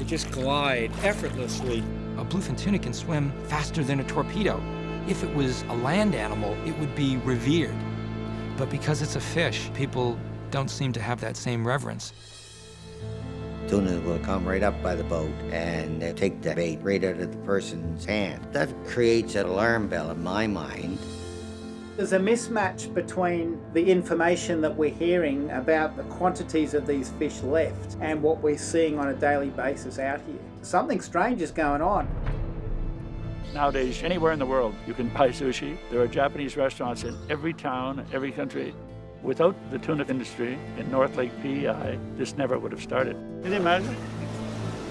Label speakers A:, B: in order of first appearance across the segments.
A: They just glide effortlessly.
B: A bluefin tuna can swim faster than a torpedo. If it was a land animal, it would be revered. But because it's a fish, people don't seem to have that same reverence.
C: Tuna will come right up by the boat and they take the bait right out of the person's hand. That creates an alarm bell in my mind.
D: There's a mismatch between the information that we're hearing about the quantities of these fish left and what we're seeing on a daily basis out here. Something strange is going on.
E: Nowadays, anywhere in the world, you can buy sushi. There are Japanese restaurants in every town, every country. Without the tuna industry in North Lake PEI, this never would have started. Can you imagine?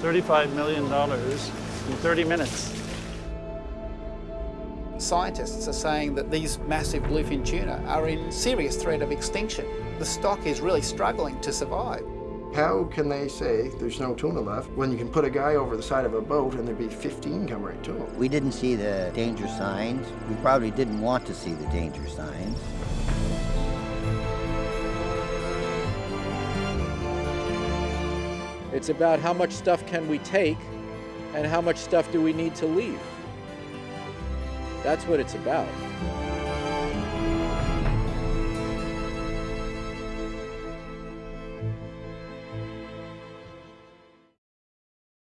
E: $35 million in 30 minutes.
D: Scientists are saying that these massive bluefin tuna are in serious threat of extinction. The stock is really struggling to survive.
F: How can they say there's no tuna left when you can put a guy over the side of a boat and there'd be 15 come right to him?
C: We didn't see the danger signs. We probably didn't want to see the danger signs.
A: It's about how much stuff can we take and how much stuff do we need to leave. That's what it's about.